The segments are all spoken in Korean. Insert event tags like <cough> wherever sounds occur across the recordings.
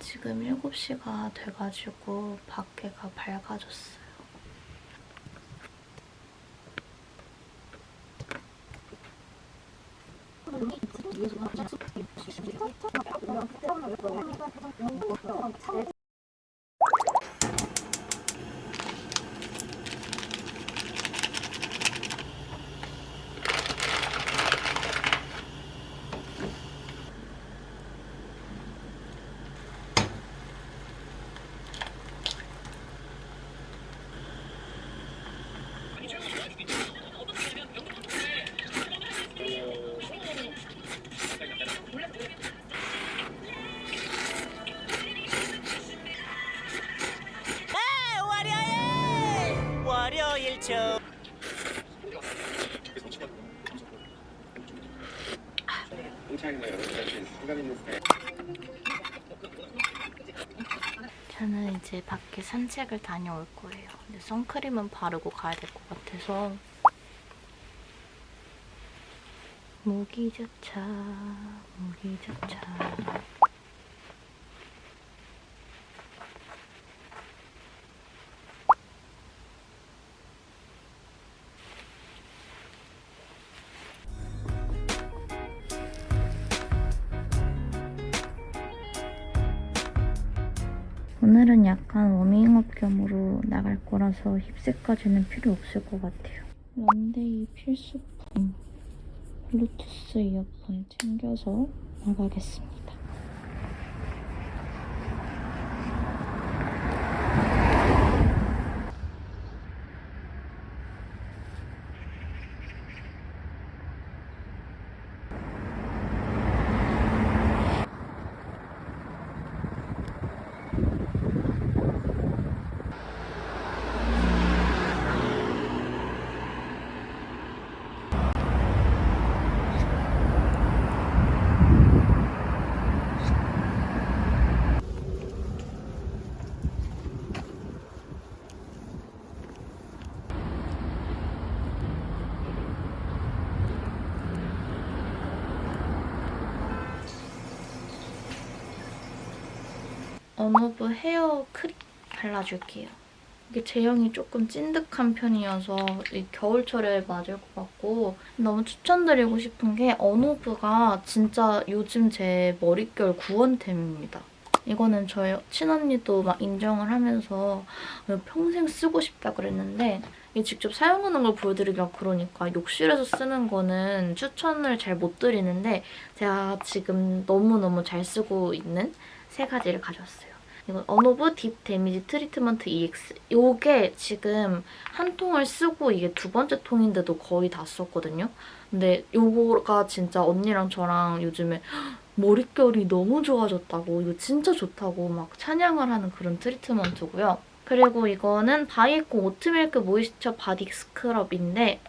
지금 7시가 돼가지고 밖에가 밝아졌어요. 저는 이제 밖에 산책을 다녀올 거예요. 근데 선크림은 바르고 가야 될 것 같아서 무기자차 무기자차 오늘은 약간 워밍업 겸으로 나갈 거라서 힙색까지는 필요 없을 것 같아요. 런데이 필수품 블루투스 이어폰 챙겨서 나가겠습니다. 언어브 헤어 크림 발라줄게요. 이게 제형이 조금 찐득한 편이어서 이 겨울철에 맞을 것 같고 너무 추천드리고 싶은 게 언어브가 진짜 요즘 제 머릿결 구원템입니다. 이거는 저희 친언니도 막 인정을 하면서 평생 쓰고 싶다 그랬는데 이게 직접 사용하는 걸 보여드리기가 그러니까 욕실에서 쓰는 거는 추천을 잘 못 드리는데 제가 지금 너무너무 잘 쓰고 있는 세 가지를 가져왔어요. 이건 언오브 deep damage treatment EX. 이게 지금 한 통을 쓰고 이게 두 번째 통인데도 거의 다 썼거든요. 근데 이거가 진짜 언니랑 저랑 요즘에 <gasps> 머릿결이 너무 좋아졌다고 이거 진짜 좋다고 막 찬양을 하는 그런 트리트먼트고요. 그리고 이거는 바이에코 oat milk moisture body scrub인데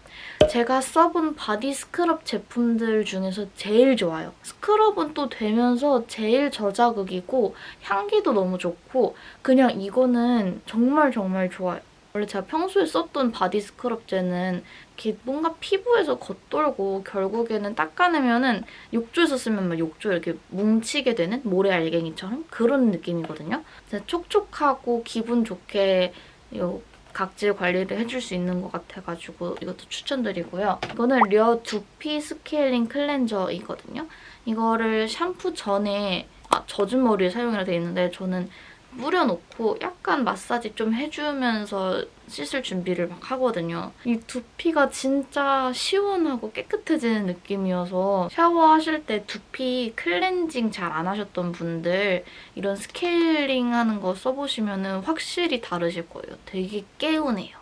제가 써본 body scrub 제품들 중에서 제일 좋아요. scrub은 또 되면서 제일 저자극이고 향기도 너무 좋고 그냥 이거는 정말 정말 좋아요. 원래 제가 평소에 썼던 body scrub제는 이렇게 뭔가 피부에서 겉돌고 결국에는 닦아내면 은 욕조에서 쓰면 막 욕조 이렇게 뭉치게 되는 모래 알갱이처럼 그런 느낌이거든요. 촉촉하고 기분 좋게 요 각질 관리를 해줄 수 있는 것 같아가지고 이것도 추천드리고요. 이거는 려 두피 스케일링 cleanser이거든요. 이거를 샴푸 전에 아, 젖은 머리에 사용이라 돼 있는데 저는 뿌려놓고 약간 마사지 좀 해주면서 씻을 준비를 막 하거든요. 이 두피가 진짜 시원하고 깨끗해지는 느낌이어서 샤워하실 때 두피 클렌징 잘 안 하셨던 분들 이런 스케일링 하는 거 써보시면 확실히 다르실 거예요. 되게 개운해요.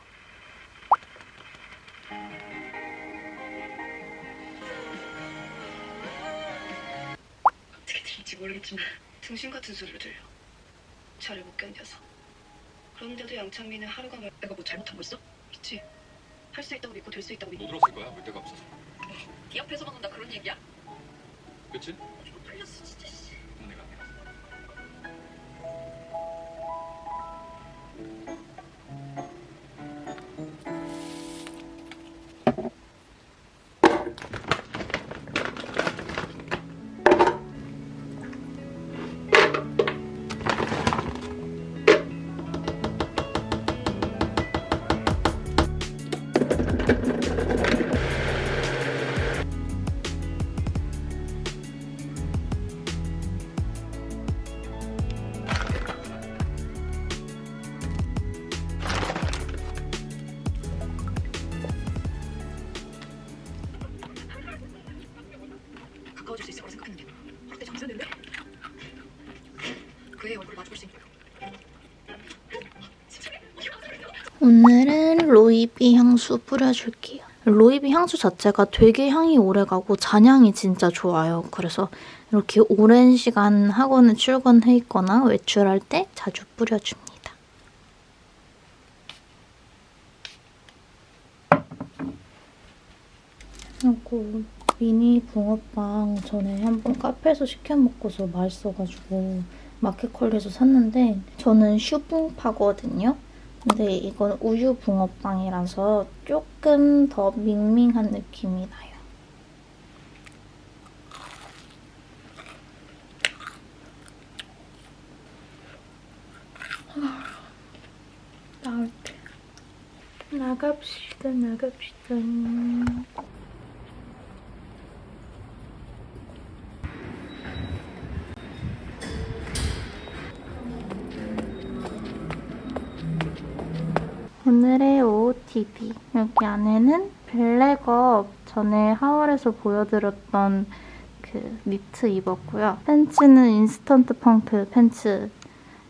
어떻게 들릴지 모르겠지만 등신 같은 소리를 들려. 저를 못 견뎌서. 그런데도 양창민은 하루가 말 내가 뭐 잘못한 거 있어? 있지. 할 수 있다고 믿고 될 수 있다고 믿고. 못 들었을 거야 볼 데가 없어서 네 앞에서만 온다 그런 얘기야? 그치? 로이비 향수 뿌려줄게요. 로이비 향수 자체가 되게 향이 오래가고 잔향이 진짜 좋아요. 그래서 이렇게 오랜 시간 학원에 출근해 있거나 외출할 때 자주 뿌려줍니다. 그리고 미니 붕어빵 전에 한번 카페에서 시켜 먹고서 맛있어가지고 마켓컬리에서 샀는데 저는 슈붕파거든요. 근데 이건 우유 붕어빵이라서 조금 더 밍밍한 느낌이 나요. 때 나갑시다 나갑시다. 오늘의 OOTD 여기 안에는 블랙업 전에 haul에서 보여드렸던 그 니트 입었고요. 팬츠는 인스턴트 펑크 팬츠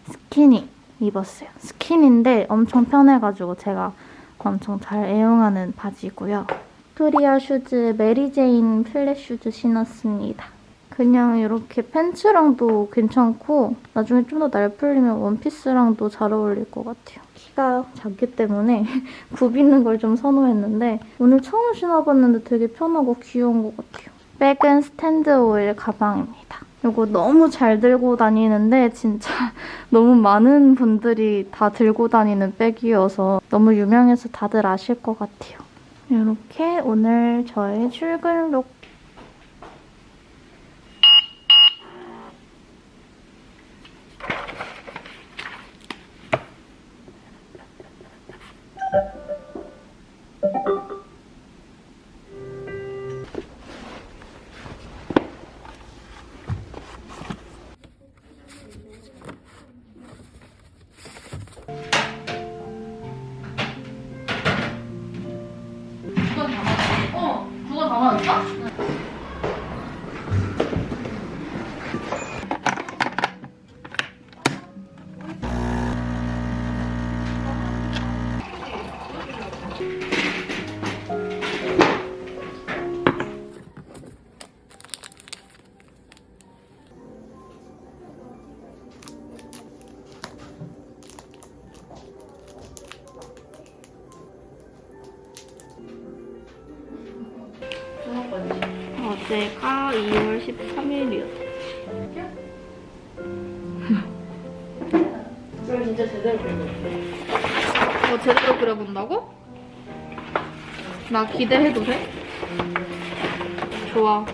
스키니 입었어요. 스키니인데 엄청 편해가지고 제가 엄청 잘 애용하는 바지고요. 빅토리아 슈즈 Mary Jane flat shoes 신었습니다. 그냥 이렇게 팬츠랑도 괜찮고 나중에 좀 더 날 풀리면 원피스랑도 잘 어울릴 것 같아요. 키가 작기 때문에 <laughs> 굽이는 걸 좀 선호했는데 오늘 처음 신어봤는데 되게 편하고 귀여운 것 같아요. 백은 스탠드 오일 가방입니다. 이거 너무 잘 들고 다니는데 진짜 <laughs> 너무 많은 분들이 다 들고 다니는 백이어서 너무 유명해서 다들 아실 것 같아요. 이렇게 오늘 저의 출근 룩 어제가 2월 13일이었어. 그럼 진짜 제대로 그려볼게. 어, 제대로 그려본다고? 나 기대해도 돼? 좋아. 아,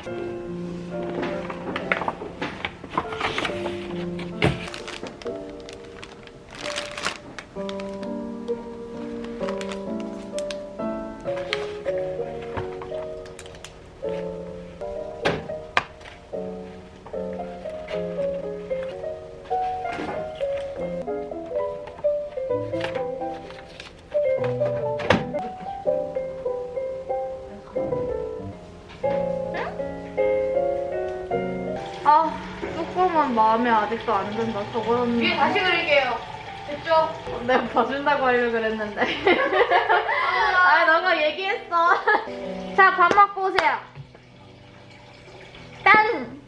마음에 아직도 안 든다. 저거는. 위에 다시 그릴게요. 됐죠? 내가 봐준다고 하려고 그랬는데. 아, 너가 얘기했어. 자, 밥 먹고 오세요. 짠!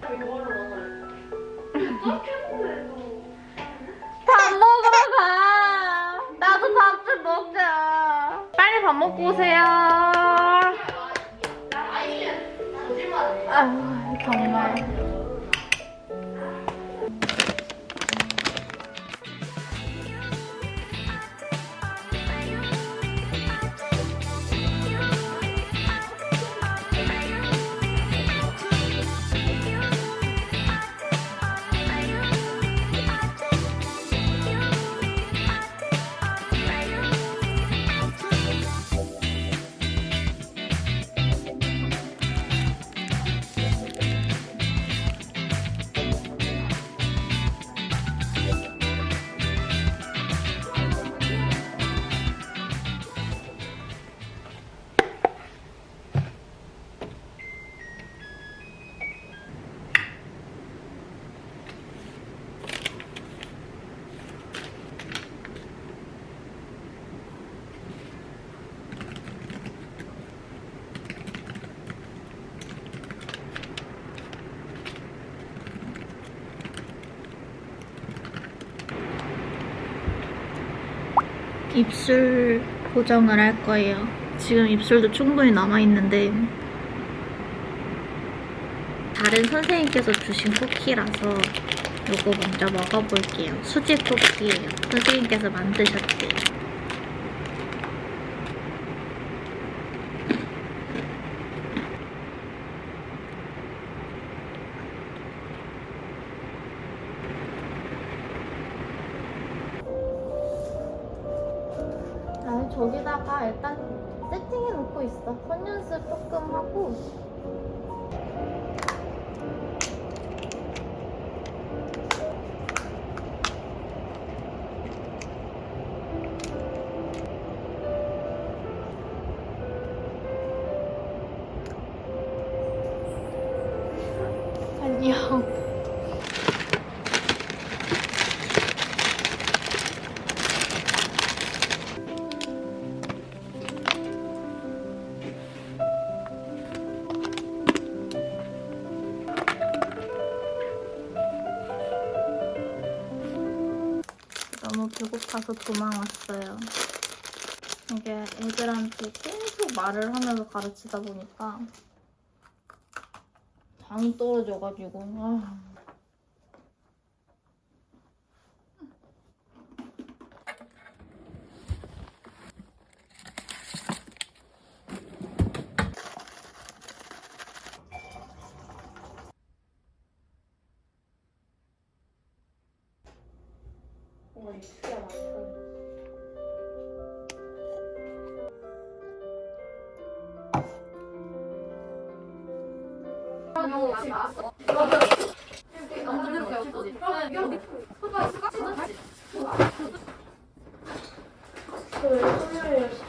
밥 먹으러 가. 나도 밥 좀 먹자. 빨리 밥 먹고 오세요. 아유, 정말. 입술 보정을 할 거예요. 지금 입술도 충분히 남아있는데 다른 선생님께서 주신 쿠키라서 이거 먼저 먹어볼게요. 수지 쿠키예요. 선생님께서 만드셨대요. 저기다가 일단 세팅해 놓고 있어. 손 연습 조금 하고. 배고파서 도망왔어요. 이게 애들한테 계속 말을 하면서 가르치다 보니까 당이 떨어져가지고 아.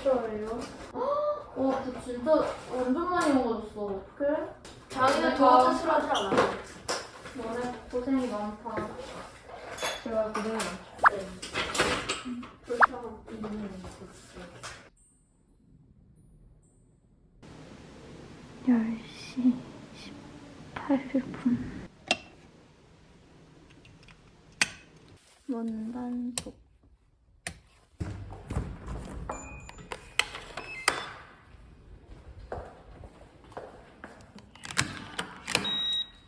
저왜? 와, 그 진짜 완전 많이 먹어줬어. 그래? 자기는 저한테 싫어하지 않아. 너네 고생이 많다. 제가 열 시 18분. 원단속.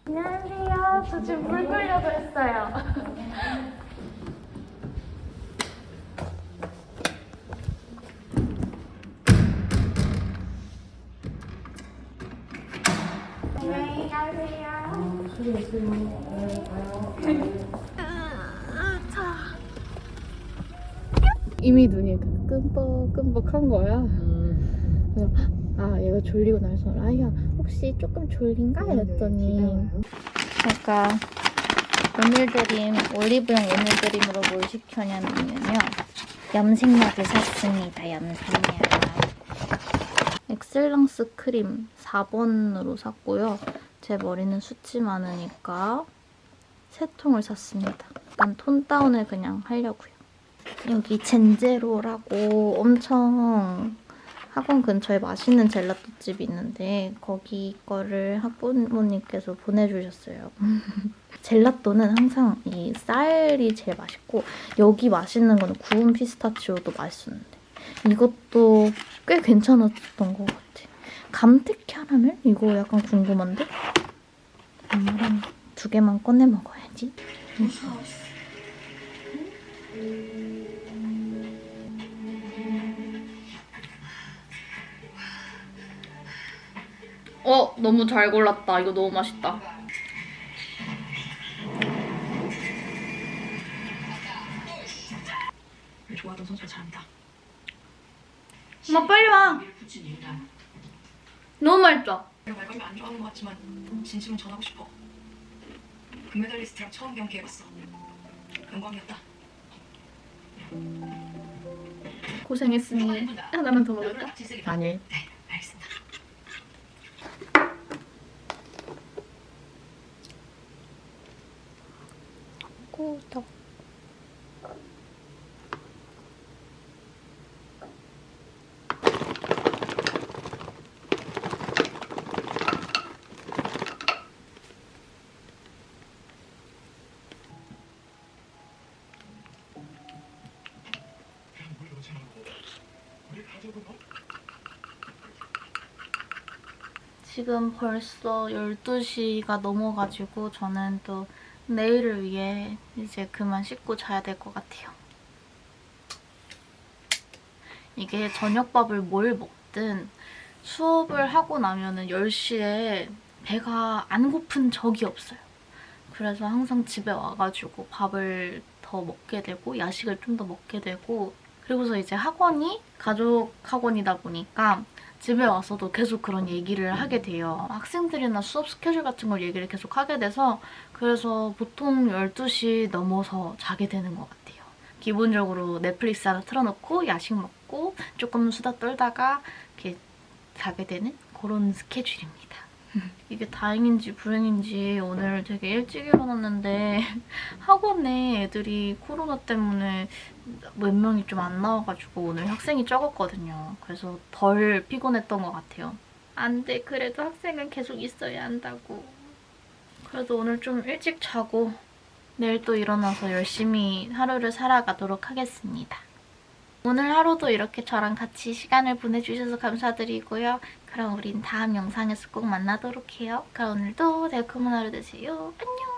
안녕하세요. 저 지금 물 끓려고 했어요. <laughs> 이미 눈이 그 끔뻑끔뻑한 거야. 그래서 아 얘가 졸리구나 해서 라이야 혹시 조금 졸린가? 이랬더니 제가 오늘 드림 올리브영 오늘 드림으로 뭘 시켰냐면요. 염색약을 샀습니다 염색약 엑셀런스 크림 4번으로 샀고요. 제 머리는 숱이 많으니까 세 통을 샀습니다. 약간 톤 다운을 그냥 하려고요. 여기 젠제로라고 엄청 학원 근처에 맛있는 젤라또 집이 있는데 거기 거를 학부모님께서 보내주셨어요. <laughs> 젤라또는 항상 이 쌀이 제일 맛있고 여기 맛있는 거는 구운 피스타치오도 맛있었는데 이것도 꽤 괜찮았던 것 같아. 감태 캐러멜? 이거 약간 궁금한데? 엄마랑 두 개만 꺼내 먹어야지. 응. 어, 너무 잘 골랐다. 이거 너무 맛있다. 좋아하던 선수가 잘한다. 엄마 빨리 와. 너무 맛있다. 내가 말 걸면 안 좋아하는 것 같지만 진심은 전하고 싶어. 금메달리스트랑 처음 경기해봤어. 영광이었다. 고생했으니 하나만 더 먹을까? 아니 지금 벌써 12시가 넘어가지고 저는 또 내일을 위해 이제 그만 씻고 자야 될 것 같아요. 이게 저녁밥을 뭘 먹든 수업을 하고 나면 은 10시에 배가 안 고픈 적이 없어요. 그래서 항상 집에 와가지고 밥을 더 먹게 되고 야식을 좀 더 먹게 되고 그리고서 이제 학원이 가족 학원이다 보니까 집에 와서도 계속 그런 얘기를 하게 돼요. 학생들이나 수업 스케줄 같은 걸 얘기를 계속 하게 돼서 그래서 보통 12시 넘어서 자게 되는 것 같아요. 기본적으로 넷플릭스 하나 틀어놓고 야식 먹고 조금 수다 떨다가 이렇게 자게 되는 그런 스케줄입니다. 이게 다행인지 불행인지 오늘 되게 일찍 일어났는데 <laughs> 학원에 애들이 코로나 때문에 몇 명이 좀 안 나와가지고 오늘 학생이 적었거든요. 그래서 덜 피곤했던 것 같아요. 안 돼. 그래도 학생은 계속 있어야 한다고. 그래도 오늘 좀 일찍 자고 내일 또 일어나서 열심히 하루를 살아가도록 하겠습니다. 오늘 하루도 이렇게 저랑 같이 시간을 보내주셔서 감사드리고요. 그럼 우린 다음 영상에서 꼭 만나도록 해요. 그럼 오늘도 달콤한 하루 되세요. 안녕!